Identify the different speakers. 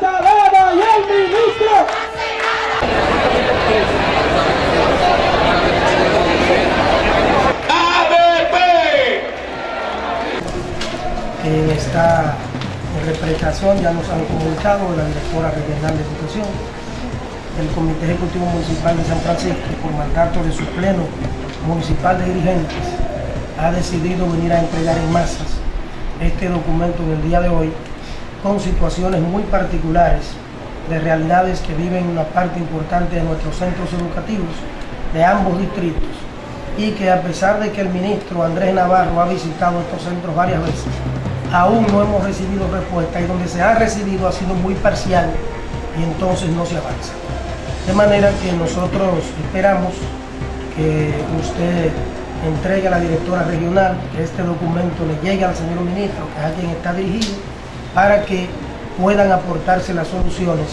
Speaker 1: Lara y el ministro.
Speaker 2: En esta representación ya nos han comunicado la directora regional de educación, el Comité Ejecutivo Municipal de San Francisco, por mandato de su pleno municipal de dirigentes, ha decidido venir a entregar en masas este documento en el día de hoy con situaciones muy particulares de realidades que viven una parte importante de nuestros centros educativos de ambos distritos y que a pesar de que el ministro Andrés Navarro ha visitado estos centros varias veces, aún no hemos recibido respuesta y donde se ha recibido ha sido muy parcial y entonces no se avanza. De manera que nosotros esperamos que usted entregue a la directora regional que este documento le llegue al señor ministro, que es a quien está dirigido, para que puedan aportarse las soluciones